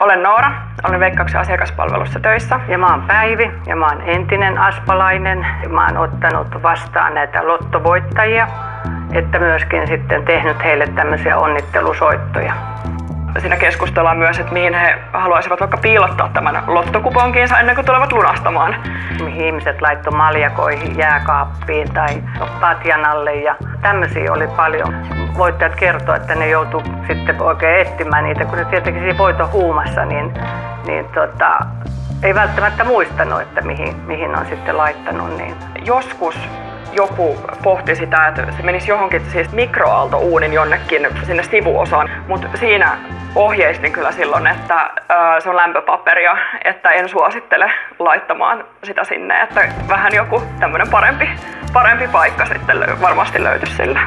Olen Noora, olen Veikkauksen asiakaspalvelussa töissä. Ja mä oon Päivi ja mä oon entinen aspalainen. Mä oon ottanut vastaan näitä lottovoittajia, että myöskin sitten tehnyt heille tämmöisiä onnittelusoittoja. Siinä keskustellaan myös, että mihin he haluaisivat vaikka piilottaa tämän lottokuponkiinsa ennen kuin tulevat lunastamaan. Mihin ihmiset laittoi maljakoihin, jääkaappiin tai patjan alle ja tämmöisiä oli paljon. Voittajat kertoo, että ne joutuu sitten oikein etsimään niitä, kun ne tietenkin siinä voiton huumassa, niin, niin tota, ei välttämättä muistanut, että mihin, mihin on sitten laittanut. Niin. Joskus joku pohti sitä, että se menisi johonkin siis mikroaaltouunin jonnekin sinne sivuosaan, mutta siinä ohjeistin kyllä silloin, että se on lämpöpaperia, että en suosittele laittamaan sitä sinne, että vähän joku tämmöinen parempi, parempi paikka sitten varmasti löytyisi sille.